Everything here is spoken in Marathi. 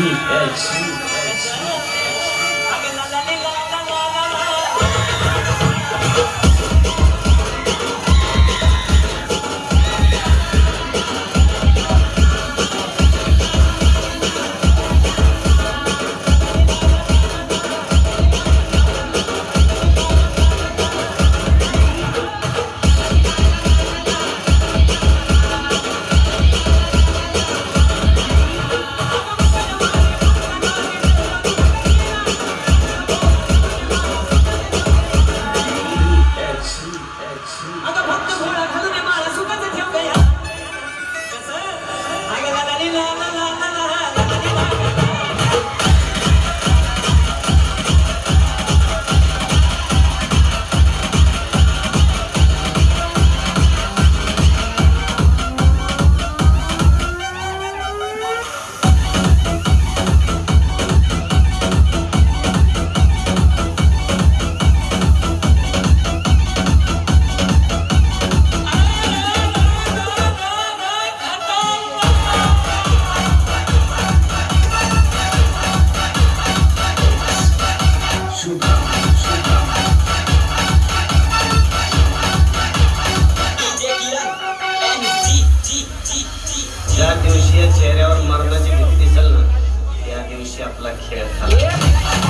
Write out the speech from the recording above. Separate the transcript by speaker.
Speaker 1: unique edge.
Speaker 2: ज्या दिवशी या चेहऱ्यावर मरणाची भीती दिसेल ना त्या दिवशी आपला खेळ झाला.